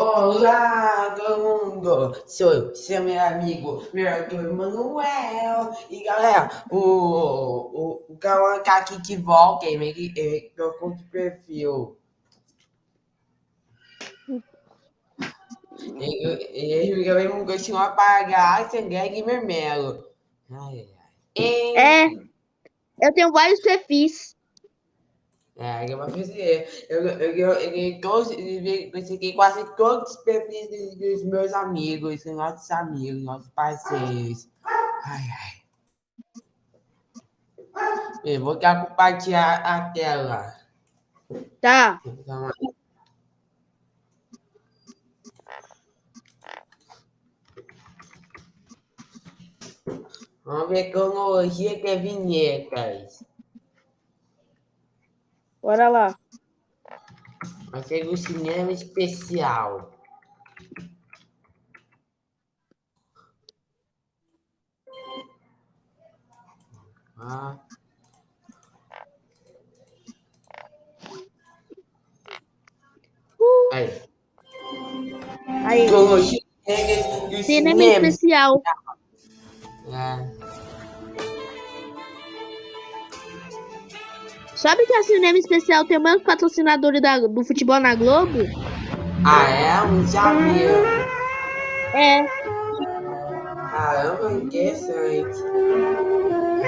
Olá, todo mundo! Sou eu, seu meu amigo, meu amigo Manuel. E galera, o, o, o Cauã tá aqui que volta, ele, ele trocou de perfil. Ele, ele também não continua a pagar sem ganhar vermelho. Ai, ai. É, eu tenho vários perfis. É, eu vou fazer. Eu, eu, eu, eu, consegui quase todos os perfis dos, dos meus amigos, dos nossos amigos, nossos parceiros. Ai, ai. Eu vou compartilhar a tela. Tá. Vamos ver cronologia que é vinhetas. Bora lá. Vai ser um cinema especial. Ah. Uh. Aí. Aí. Cinema especial. É. Sabe que a Cinema Especial tem o mesmo patrocinador da, do futebol na Globo? Ah, é? Um sabia. É. Caramba, interessante.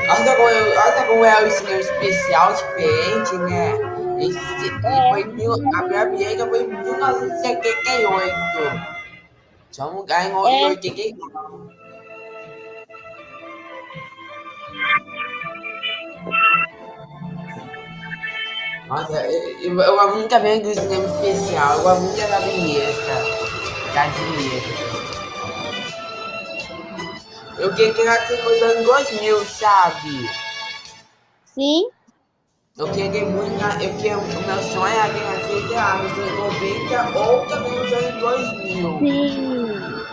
Olha como, olha como é o cinema especial diferente, né? Esse, é. foi mil, a minha amiga foi em 1978. Só um lugar em 1988. Nossa, eu, eu, eu gosto muito também do cinema especial. Eu gosto muito da vinheta. Da vinheta. Eu queria que nascesse nos anos 2000, sabe? Sim. Eu queria muito. Eu queria, o meu sonho era que nascesse, sei lá, nos anos 90 ou também nos anos 2000. Sim.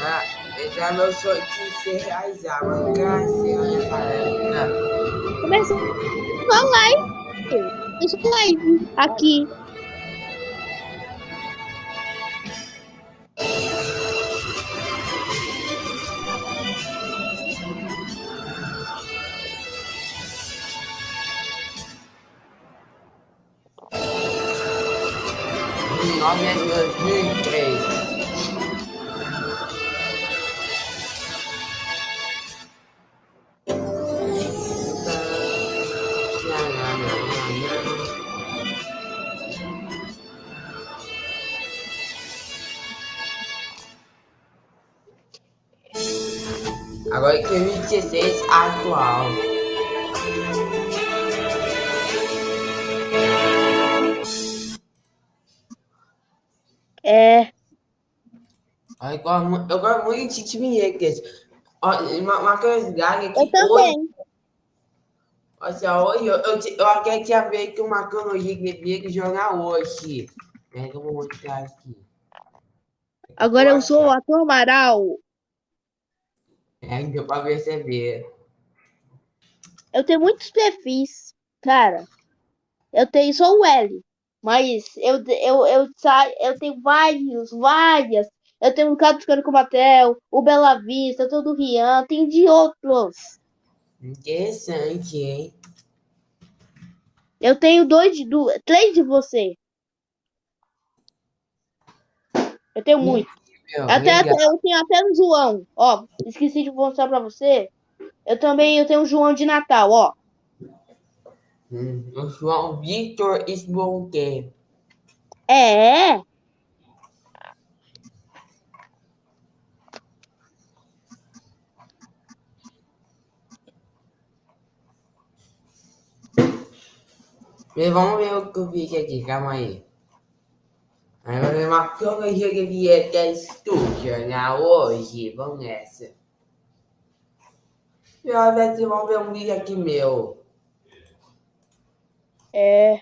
Ah, esse é meu sonho de ser realizado. Mas nunca nasceu nessa época. Começou. Vamos lá, hein? Eu live aqui. Nove é dois mil 2016 atual. É. Eu gosto, eu gosto muito de. Uma, uma curiosidade aqui. Eu também. Hoje, olha, hoje eu, eu, eu até tinha feito uma cronologia que devia jogar hoje. É, eu vou mostrar aqui. Agora eu sou o ator Amaral. É, deu pra perceber. Eu tenho muitos perfis, cara. Eu tenho só o L. Mas eu, eu, eu, eu tenho vários, várias. Eu tenho o Carlos Caricomatel, o Bela Vista, todo o Rian, tem de outros. Interessante, hein? Eu tenho dois de duas, três de você. Eu tenho muito. Meu, Até, até- eu tenho até o João. Ó, esqueci de mostrar pra você. Eu também eu tenho o João de Natal, ó. Hum, o João Victor Sbonque. É, vamos ver o que eu vi aqui, calma aí. Aí vai ver uma cronologia que vier até estúdio, né? Hoje, vamos nessa. E olha, vocês vão ver um vídeo aqui meu. É.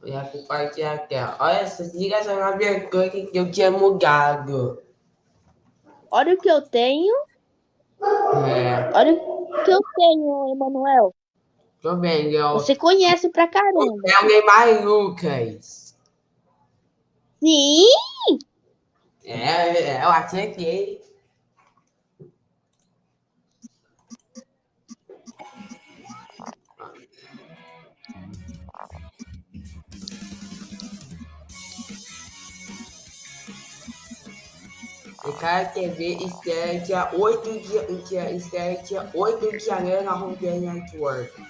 Eu ia compartilhar aqui, ó. Olha essa ligação na coisa que eu tinha mudado. Olha o que eu tenho. É. Olha o que eu tenho, Emanuel. Tô vendo. Eu... Você conhece pra caramba. É o Neymar Lucas. Sim! É, é, eu acertei. O cara TV estreia dia 8 de, dia, estreia dia 8 de janeiro na Home Network.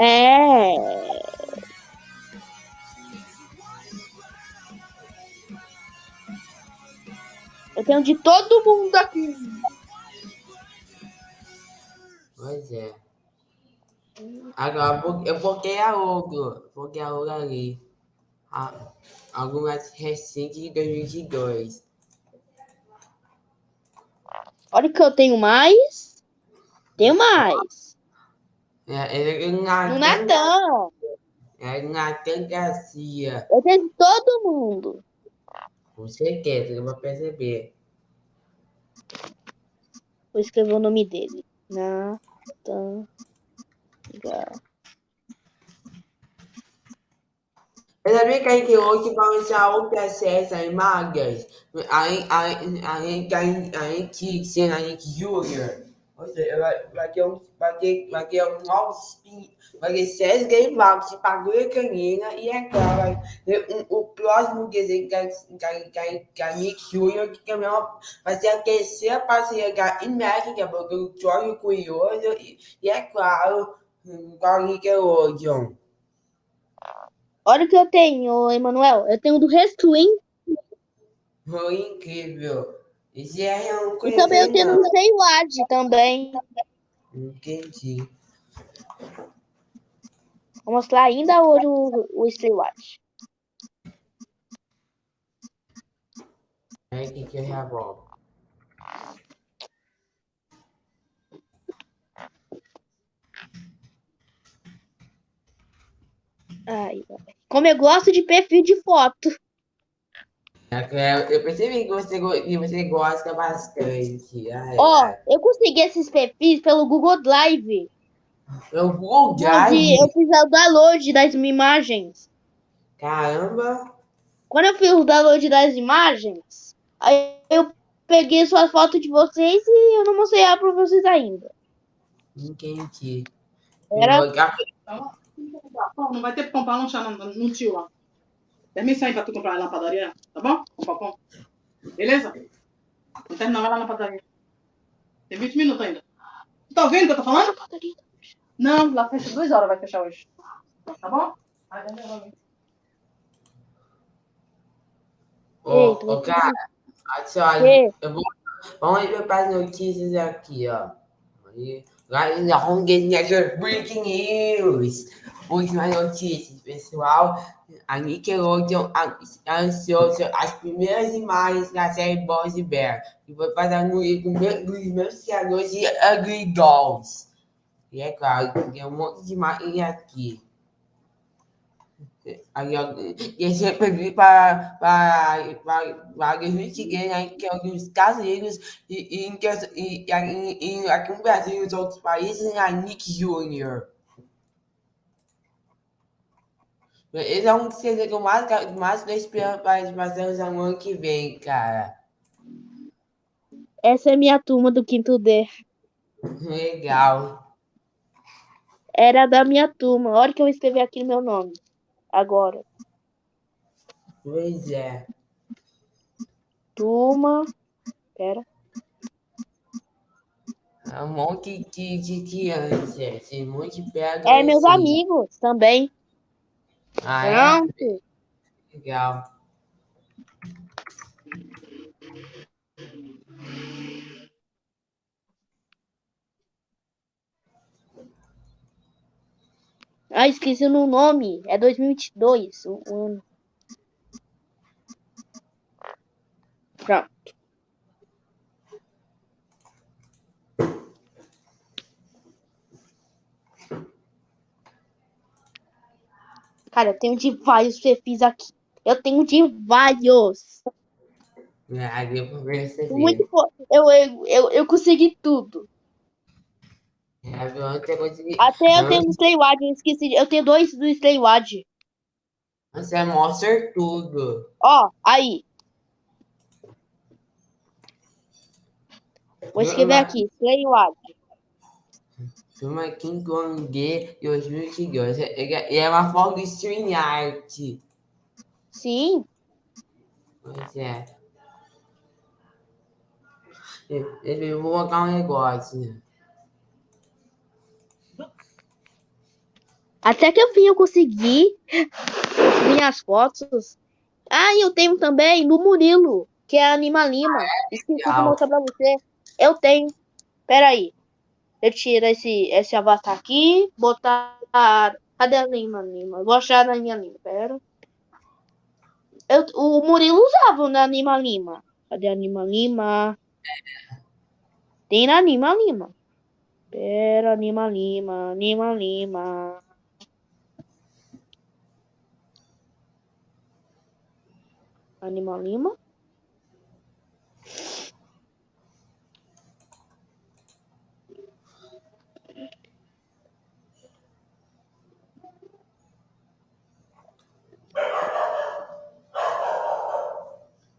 É. Eu tenho de todo mundo aqui. Pois é. Agora eu bloqueei a outro. Bloqueei a outra ali. A- Algumas recentes de 2022. Olha o que eu tenho mais. Tenho mais. É, é No Natan. Natan. É Natan Garcia. Eu tenho de todo mundo. Com certeza, eu vou perceber. Vou escrever o nome dele. Natan. Gar- Eu sabia que a gente hoje vai usar o processo em magas. Aí, aí, aí, aí, aí, que sendo a gente júnior. Ou seja, vai, vai ter um, vai ter, vai ter um novo spin, vai ter game box para a canina e é claro, vai ter um, o próximo desenho que a que- que- que a Nick Júnior, que também é uma- vai ser a terceira parceria com a Imagine, que é o Jorge Curioso, e, e é claro, com a Nickelodeon. Olha o que eu tenho, Emanuel. Eu tenho do Restlin. Foi incrível. Esse é um E também eu tenho do Seilad também. Entendi. Vou mostrar ainda hoje o, o Seilad. É aqui que eu já volto. Ai, ai. Como eu gosto de perfil de foto. É Eu percebi que você, que você gosta bastante. Ai, Ó, ai. eu consegui esses perfis pelo Google Drive. Eu vou Drive. eu fiz o download das imagens. Caramba. Quando eu fiz o download das imagens, aí eu peguei suas fotos de vocês e eu não mostrei ela pra vocês ainda. Entendi. Era- Pão, não vai ter pão pra lanchar no, no tio lá. Termina isso aí pra tu comprar lá na padaria, tá bom? Comprar pão. Beleza? Vou terminar, vai lá na padaria. Tem 20 minutos ainda. Tu tá ouvindo o que eu tô falando? Não, lá fecha duas horas, vai fechar hoje. Tá bom? Vai, vai, vai. Ô, ô, cara, olha só, eu vou, vamos ver para as notícias aqui, ó. Aí, Na Home Network Breaking News. Últimas notícias, pessoal. A Nickelodeon an- anunciou as primeiras imagens da série Boys e Bear. Que foi para no dos meus criadores de Ugly Dolls. E é claro, tem um monte de imagens aqui. Aí, ó, esse pedido para, para, para, para 2023, né, que é Estados Unidos e, e, e, e, e, e aqui no Brasil e nos outros países, a Nick Jr. Esse é um dos que eu mais, mais estou esperando para fazerem no ano que vem, cara. Essa é minha turma do quinto D. Legal. Era da minha turma. Olha que eu escrevi aqui meu nome. Agora. Pois é. Turma. Pera. É um monte de, de criança, assim, um monte de pega. É, meus amigos também. Ah, é? Pronto. Legal. Ah, esqueci o nome. É 2022. O ano. Pronto. Cara, eu tenho de vários perfis aqui. Eu tenho de vários. Pra perceber. Muito fo- eu, eu, eu, eu consegui tudo. É, viu? Outra coisa que... Até eu tenho um Slaywad, eu esqueci. Eu tenho dois do Slaywad. Você é mostra tudo. Ó, aí. Vou escrever aqui, Slaywad. Turma King Kong 2022. Ele é- é uma forma de stream art. Sim. Pois é. Eu, eu vou colocar um negócio. Até que enfim eu consegui minhas fotos. Ah, e eu tenho também do Murilo, que é Anima Lima. Esqueci de mostrar pra você. Eu tenho. Pera aí. Eu tiro esse, esse avatar aqui, botar. Cadê a Anima Lima? Vou achar na minha Lima, pera. Eu, o Murilo usava na Anima Lima. Cadê a Anima Lima? Tem na Anima Lima. Pera, Anima Lima, Anima Lima. Anima Lima.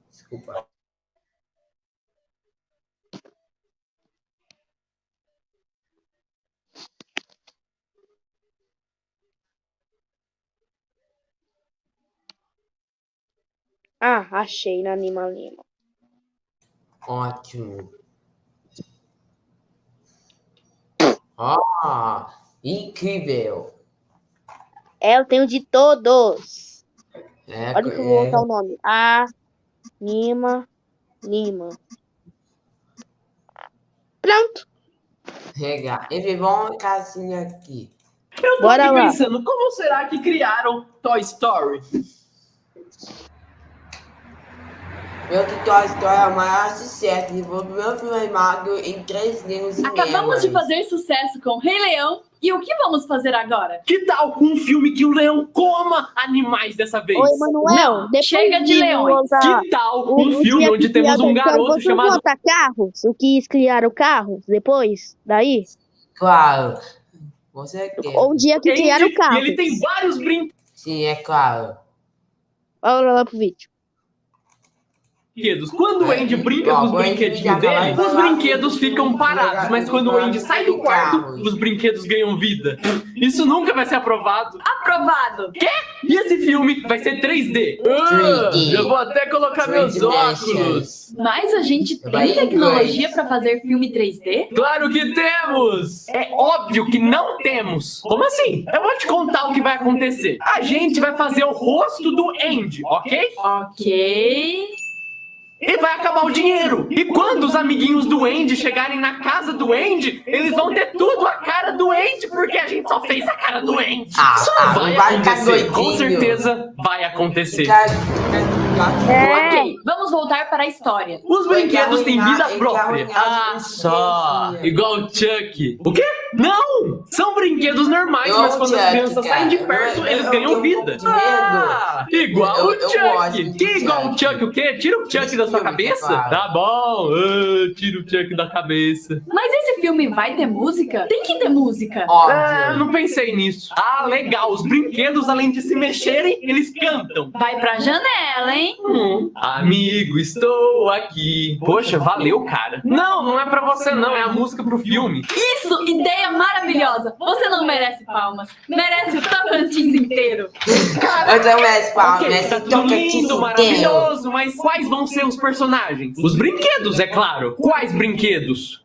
Desculpa. Ah, achei na Anima Lima. Ótimo. Ó, incrível. É, eu tenho de todos. É, Olha que eu vou é, botar o nome. Anima Lima. Pronto. legal. Ele vamos casinha aqui. Eu tô Bora lá. pensando, como será que criaram Toy Story? Meu Story é o maior sucesso. E o meu filme animado em 3D nos Acabamos de fazer sucesso com Rei Leão e o que vamos fazer agora? Que tal um filme que o leão coma animais dessa vez? Oi, Manuel. Não, chega de leões. Que tal o- um o filme dia onde temos um criaram- garoto chamado botar carros? O que criaram carros depois? Daí? Claro. Você quer. Ou um dia que Andy, criaram e carros? ele tem vários brinquedos. Sim, é claro. Olha lá pro vídeo. Quando o Andy brinca com os brinquedinhos dele, os brinquedos ficam parados. Mas quando o Andy sai do quarto, os brinquedos ganham vida. Isso nunca vai ser aprovado. Aprovado! E esse filme vai ser 3D. Ah, 3D. eu vou até colocar meus 3D óculos. Mas a gente tem em tecnologia para fazer filme 3D? Claro que temos! É óbvio que não temos. Como assim? Eu vou te contar o que vai acontecer. A gente vai fazer o rosto do Andy, ok? Ok. E vai acabar o dinheiro. E quando os amiguinhos do Andy chegarem na casa do Andy, eles vão ter tudo a cara do Andy, porque a gente só fez a cara do Andy. Ah, Isso ah, não vai vai ficar acontecer. Com certeza vai acontecer. Cara, É. Ok, vamos voltar para a história. Os Vai brinquedos têm vida própria. vai Ah, só. Igual o Chuck. O quê? Não! São brinquedos normais, mas quando as Chuck, crianças saem de cara. perto, Eu- eles eu ganham um vida. medo. Ah, igual Eu- o eu Chuck. Que igual o Chuck. O quê? Tira o Chuck Esse da sua filme, cabeça? claro. Tá bom. Ah, tira o Chuck da cabeça. Mas esse filme vai ter música? Tem que ter música. Ah, não pensei nisso. Ah, legal. Os brinquedos, além de se mexerem, eles cantam. Vai pra janela, hein? Hum, amigo, estou aqui. Poxa, valeu, cara. Não, não é pra você não, é a música pro filme. Isso, ideia maravilhosa. Você não merece palmas. Merece o Tocantins inteiro. Eu também mereço palmas, Ok, merece tá tudo lindo, maravilhoso, mas quais vão ser os personagens? Os brinquedos, é claro. Quais brinquedos?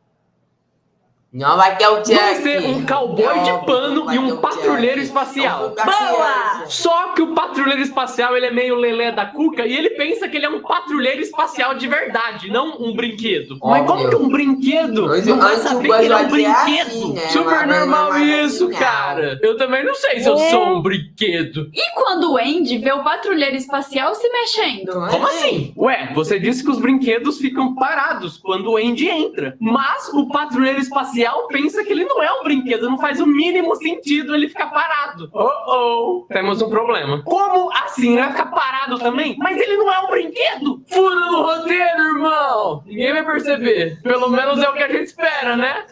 Não vai ter o ter um cowboy de pano e um patrulheiro espacial. Boa! Só que o patrulheiro espacial, ele é meio lelé da cuca e ele pensa que ele é um patrulheiro espacial de verdade, não um brinquedo. Mas como que um brinquedo Mas não vai saber que ele é um é brinquedo? assim, né? Super Mas- mas- normal mas- mas isso, não. cara. Eu também não sei se eu É. sou um brinquedo. E quando o Andy vê o patrulheiro espacial se mexendo? Não é? Como assim? Ué, você disse que os brinquedos ficam parados quando o Andy entra. Mas o patrulheiro espacial pensa que ele não é um brinquedo, não faz o mínimo sentido ele ficar parado. Oh, oh, temos um problema. Como assim? Ele vai ficar parado também? Mas ele não é um brinquedo! Fura no roteiro, irmão! Ninguém vai perceber. Pelo menos é o que a gente espera, né?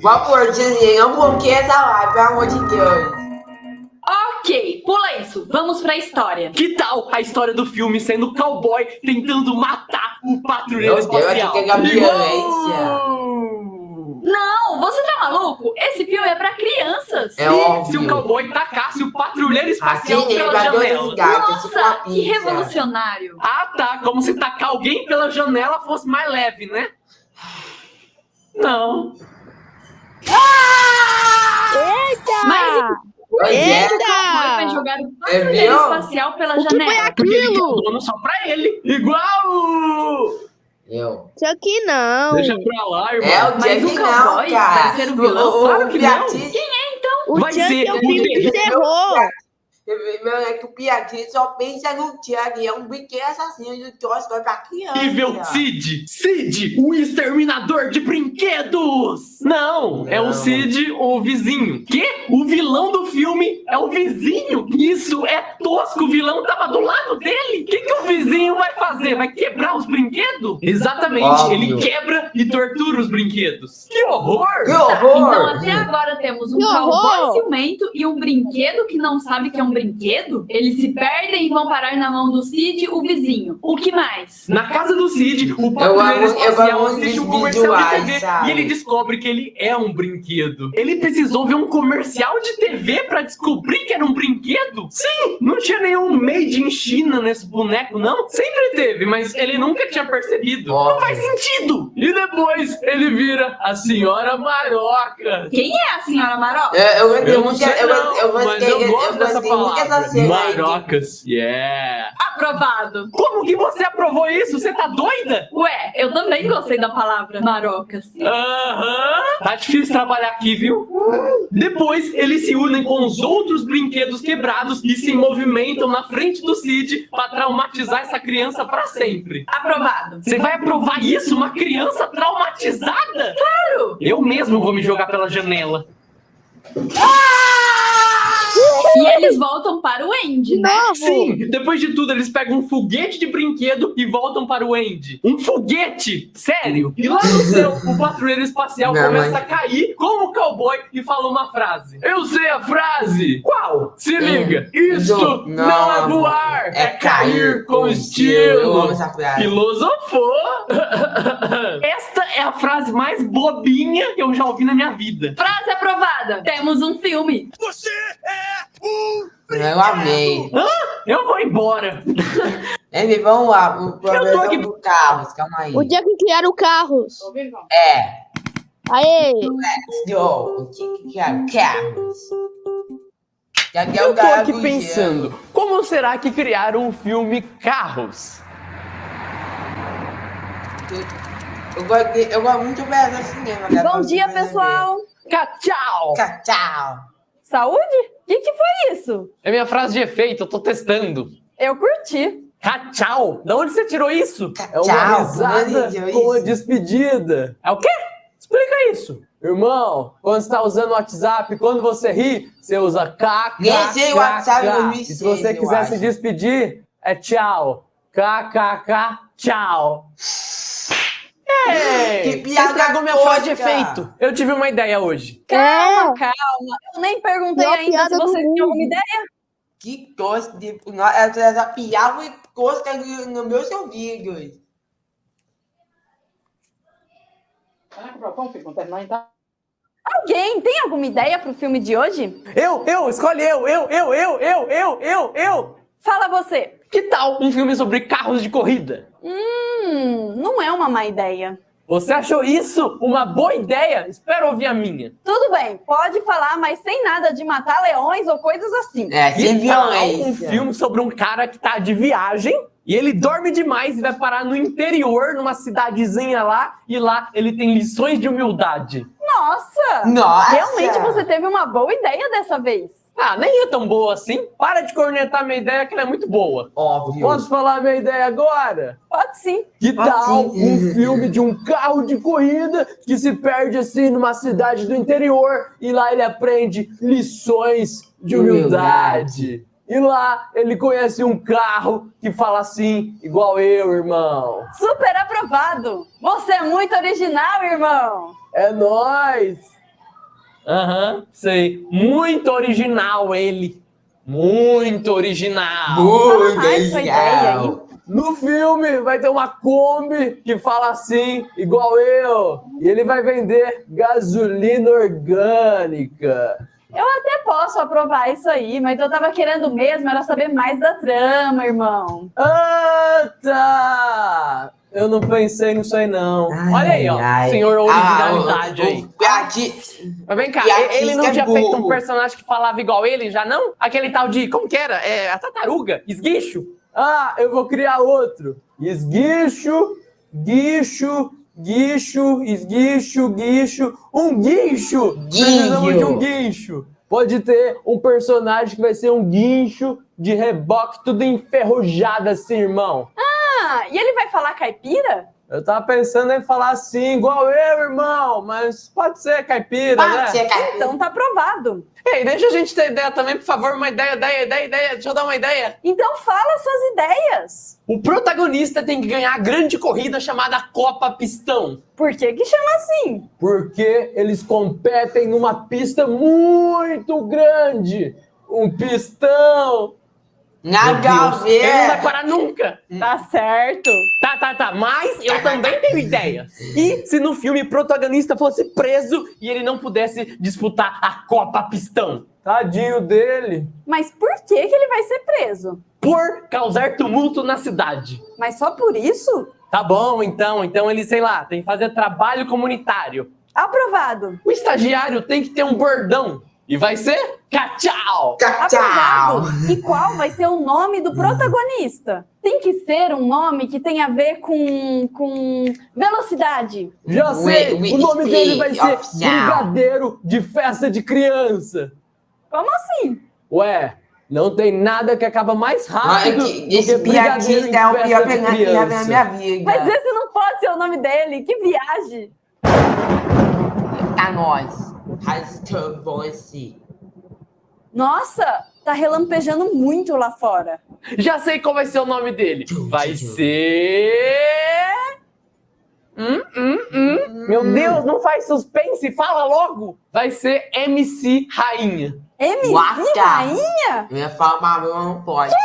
Por favor, Disney, não bloqueie essa live, pelo amor de Deus. Ok, pula isso. Vamos pra história. Que tal a história do filme sendo o cowboy tentando matar o patrulheiro Meu Deus, espacial? que é violência. Não, você tá maluco? Esse filme é pra crianças. É Se óbvio. o cowboy tacasse o patrulheiro espacial Assim, pela janela. que é uma Nossa, que revolucionário. Ah, tá. Como se tacar alguém pela janela fosse mais leve, né? Não. Mas Pois é. o cowboy vai Eita! jogar o É patrulheiro meu? espacial pela O que foi janela. Porque ele quer o aquilo? dono só pra ele. Igual! Eu. Isso aqui não. Deixa pra lá, irmão. É o Mas o não, cowboy cara. vai ser o vilão? Claro que não. Beatriz- O Vai Chuck ser é um o filme de terror. terror. É que o Beatriz só pensa no Chuck. É um brinquedo assassino do Toy Story pra criança. Nível Cid! Cid, o exterminador de brinquedos! Não, é o Não. Cid, o vizinho. Que? O vilão do filme é o vizinho? Isso é tosco, o vilão tava do lado dele. O que, que o vizinho vai fazer? Vai quebrar os brinquedos? Exatamente, Óbvio. ele quebra e tortura os brinquedos. Que horror! Que Tá, horror! então até agora temos um cowboy ciumento e um brinquedo que não sabe que é um brinquedo. Eles se perdem e vão parar na mão do Cid, o vizinho. O que mais? Na casa do Cid, o patrulheiro espacial assiste um comercial de TV e ele descobre que ele é um brinquedo. Ele precisou ver um comercial de TV pra descobrir que era um brinquedo? Sim, não tinha nenhum made in China nesse boneco, não. Sempre teve, mas ele nunca tinha percebido. Não faz sentido. E depois ele vira a senhora Maroca. Quem é a senhora Maroca? Eu, eu, eu, Eu não sei eu, não, eu, mas gostei, eu gosto dessa palavra. aí. Marocas, yeah. Aprovado. Como que você aprovou isso? Você tá doida? Ué, eu também gostei da palavra marocas. Aham. Tá difícil trabalhar aqui, viu? Depois, eles se unem com os outros brinquedos quebrados e se movimentam na frente do Cid pra traumatizar essa criança pra sempre. Aprovado. Você vai aprovar isso? Uma criança traumatizada? Claro! Eu mesmo vou me jogar pela janela. E eles voltam para o Andy, né? Novo. Sim, depois de tudo, eles pegam um foguete de brinquedo e voltam para o Andy. Um foguete? Sério? E lá no céu, o patrulheiro espacial Não, começa mas- a cair como cowboy e fala uma frase. Eu sei a frase! Qual? Se liga! Isto Do- não, é voar, é, cair com estilo. Filosofou! Esta é a frase mais bobinha que eu já ouvi na minha vida. Frase aprovada. Temos um filme. Eu amei. Eu vou embora. Ele, vamos lá. O tô professor aqui- do Carlos, calma aí. O dia que criaram carros. Ouvindo, não? É. Aê! O que que é Carlos? Já que é Eu o tô aqui do pensando, como será que criaram o filme Carros? Eu gosto, de- eu gosto muito de ver cinema. cara, Bom dia, pessoal. Tchau, Tchau. Saúde? O que, que foi isso? É minha frase de efeito, eu tô testando. Eu curti. Tchau! Da onde você tirou isso? É uma Tchau, risada como com a despedida. É o quê? Explica isso. Irmão, quando você tá usando o WhatsApp, quando você ri, você usa KK. Nem sei o WhatsApp em 2006, E se você quiser se despedir, é tchau. KKK, tchau. Ei, Que piada estragou minha frase de efeito. Eu tive uma ideia hoje. Calma, calma. Eu nem perguntei Pior ainda se vocês tinham alguma ideia. Que tosca de. Essa, piada e tosca no, no meus ouvidos. Vai lá comprar o pão, filho, quando terminar, então. Alguém tem alguma ideia pro filme de hoje? Eu, eu, escolhe eu, eu, eu, eu, eu, eu, eu, eu. Fala você. Que tal um filme sobre carros de corrida? Hum, não é uma má ideia. Você achou isso uma boa ideia? Espero ouvir a minha. Tudo bem, pode falar, mas sem nada de matar leões ou coisas assim. É, sem tal um violência. filme sobre um cara que tá de viagem e ele dorme demais e vai parar no interior, numa cidadezinha lá, e lá ele tem lições de humildade. Nossa! Nossa! Realmente você teve uma boa ideia dessa vez. Ah, nem é tão boa assim. Para de cornetar minha ideia, que ela é muito boa. Óbvio. Posso falar minha ideia agora? Pode sim. Que Pode tal sim. um filme de um carro de corrida que se perde assim numa cidade do interior e lá ele aprende lições de humildade. E lá ele conhece um carro que fala assim, igual eu, irmão. Super aprovado. Você é muito original, irmão. É nóis! Aham, sei. Muito original ele. Muito original. Muito mais sua ideia legal. No filme vai ter uma Kombi que fala assim, igual eu. E ele vai vender gasolina orgânica. Eu até posso aprovar isso aí, mas eu tava querendo mesmo era saber mais da trama, irmão. Ah, tá! Eu não pensei nisso aí, não. Ai, Olha aí, ó. ai. Senhor Ah, originalidade o- aí. Mas vem cá, ele não é tinha feito um personagem que falava igual ele, já não? Aquele tal de, como que era? É, a tartaruga, esguicho. Ah, eu vou criar outro. Esguicho, guicho, guicho, esguicho, guicho, um guincho. Precisamos de um guincho. Pode ter um personagem que vai ser um guincho de reboque tudo enferrujado assim, irmão. Ah, e ele vai falar caipira? Eu tava pensando em falar assim, igual eu, irmão, mas pode ser caipira, né? Pode ser, cara. Então tá aprovado. Ei, deixa a gente ter ideia também, por favor, uma ideia, ideia, ideia, ideia. Deixa eu dar uma ideia. Então fala suas ideias. O protagonista tem que ganhar a grande corrida chamada Copa Pistão. Por que que chama assim? Porque eles competem numa pista muito grande. Um pistão. Nada a Ele não vai ver. parar nunca. Tá certo. Tá, tá, tá. Mas eu também tenho ideia. E se no filme o protagonista fosse preso e ele não pudesse disputar a Copa Pistão? Tadinho dele. Mas por que que ele vai ser preso? Por causar tumulto na cidade. Mas só por isso? Tá bom, então. Então ele, sei lá, tem que fazer trabalho comunitário. Aprovado. O estagiário tem que ter um bordão. E vai ser Cachau! Tchau, tchau. Aprovado. E qual vai ser o nome do protagonista? Tem que ser um nome que tenha a ver com, com velocidade. Já sei! We- we o nome dele vai ser. Brigadeiro de Festa de Criança. Como assim? Ué, não tem nada que acaba mais Olha rápido que do Esse que Brigadeiro é o pior de que vi na Criança. minha vida. Mas esse não pode ser o nome dele. Que viagem. Tá nós. Hashtag voice. Nossa, tá relampejando muito lá fora. Já sei qual vai ser o nome dele. Vai ser... Hum, hum, hum. Meu Deus, não faz suspense, fala logo. Vai ser MC Rainha. MC. Rainha? Falar mas não pode.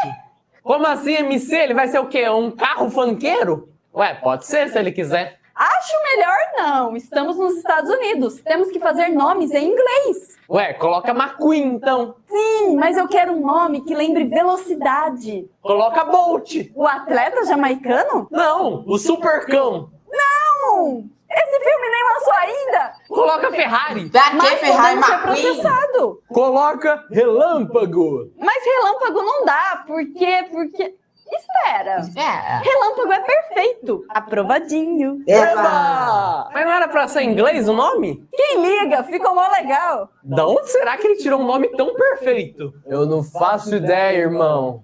Como assim, MC? Ele vai ser o quê? Um carro funkeiro? Ué, pode ser se ele quiser. Acho melhor não. Estamos nos Estados Unidos. Temos que fazer nomes em inglês. Ué, coloca McQueen então. Sim, mas eu quero um nome que lembre velocidade. Coloca Bolt. O atleta jamaicano? Não, o Supercão. Não! Esse filme nem lançou ainda! Coloca Ferrari. Pra que Mas Ferrari podemos ser processado. Coloca Relâmpago. Mas relâmpago não dá, porque... porque... Espera. É. Relâmpago é perfeito. Aprovadinho. Eba! Mas não era pra ser em inglês o nome? Quem liga? Ficou mó legal. Da onde será que ele tirou um nome tão perfeito? Eu não faço ideia, irmão.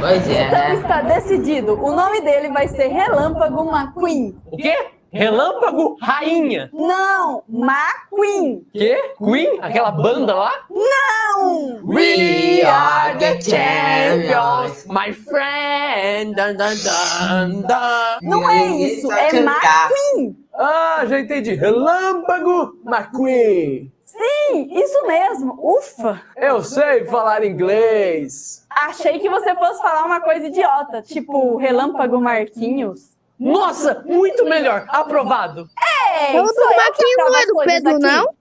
Pois é, Então né? está decidido. O nome dele vai ser Relâmpago McQueen. O quê? Relâmpago Rainha. Não, McQueen. Quê? Queen? Aquela banda lá? Não! We are the champions. my friend. Dun, dun, dun, dun. Não é isso, sabe é. McQueen. Ah, já entendi. Relâmpago McQueen. Sim, isso mesmo. Ufa. Eu sei falar inglês. Achei que você fosse falar uma coisa idiota, tipo Relâmpago Marquinhos. Nossa, muito melhor. Aprovado. É, O do sou eu que não é do Pedro, aqui. não?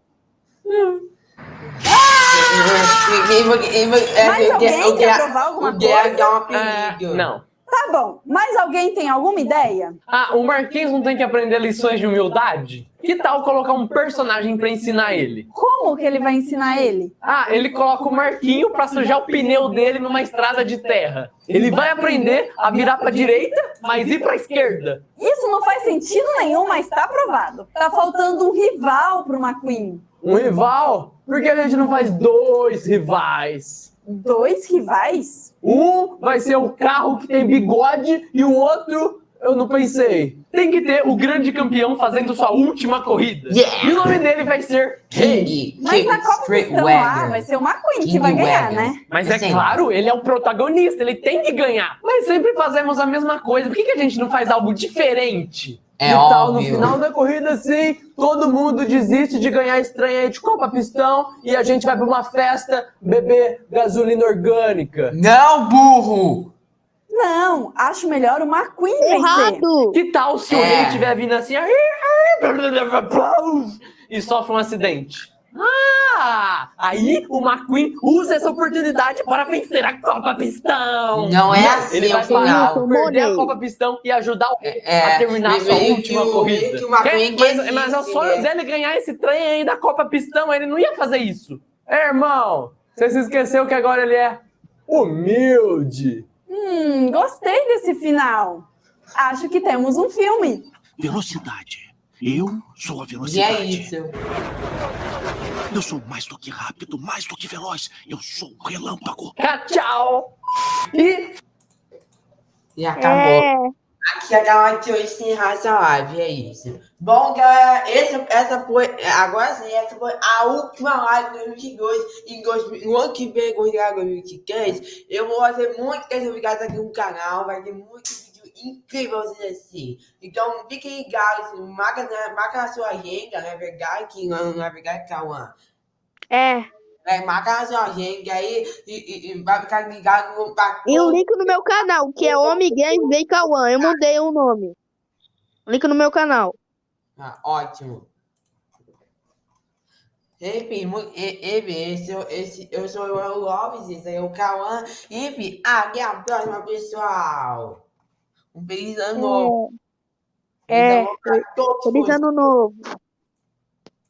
Mais alguém quer provar alguma O Guerra coisa? apelido. não. Tá bom, mas alguém tem alguma ideia? Ah, o Marquinhos não tem que aprender lições de humildade? Que tal colocar um personagem pra ensinar ele? Como que ele vai ensinar ele? Ah, ele coloca o Marquinho pra sujar o pneu dele numa estrada de terra. Ele vai aprender a virar pra direita, mas ir pra esquerda. Isso não faz sentido nenhum, mas tá aprovado. Tá faltando um rival pro McQueen. Um rival? Por que a gente não faz dois rivais? Dois rivais? Um vai ser o carro que tem bigode e o outro, eu não pensei. Tem que ter o grande campeão fazendo sua última corrida. Yeah. E o nome dele vai ser King. King. Mas King na Copa Street Pistão lá Wagon. vai ser o McQueen que King vai ganhar, Wagon. né? Mas é claro, ele é o protagonista, ele tem que ganhar. Mas sempre fazemos a mesma coisa. Por que, que a gente não faz algo diferente? É que tal no óbvio. final da corrida, assim, todo mundo desiste de ganhar estranha de Copa Pistão e a gente vai pra uma festa beber gasolina orgânica. Não, burro! Não, acho melhor o McQueen vencer. Errado! Que tal se o É. rei estiver vindo assim e sofre um acidente? Ah! Aí o McQueen usa essa oportunidade para vencer a Copa Pistão. Não é assim Ele vai parar, Eu perder a. Copa Pistão e ajudar o rei É, a terminar a sua última o- corrida. que o McQueen mas, mas é o sonho né? dele ganhar esse trem aí da Copa Pistão, ele não ia fazer isso. É, irmão, você se esqueceu que agora ele é humilde. Hum, gostei desse final. Acho que temos um filme. Velocidade. Eu sou a E é velocidade. isso. Eu sou mais do que rápido, mais do que veloz. Eu sou o relâmpago. Tchau! E E acabou. É, Aqui a galera hoje sem raça live, é isso. Bom, galera, essa, essa foi. Agora sim, essa foi a última live de 2022. E dois- no ano que vem, 2023, eu vou fazer muitas novidades aqui no canal. Vai ter muito incrível assim. Então fiquem ligados, marca na, marca na sua agenda, não é verdade? Que não, é verdade, Cauã? é. É, marca na sua agenda aí e, e- e vai ficar ligado no E o link no meu canal, que é Homem Games Bem Cauã. Eu mudei o nome. Link no meu canal. Ah, ótimo. Enfim, enfim, esse, eu- esse, eu sou o Lopes, esse aí é o Cauã. Enfim, até a próxima, pessoal. Um feliz ano novo. É, Feliz ano novo todos feliz ano novo.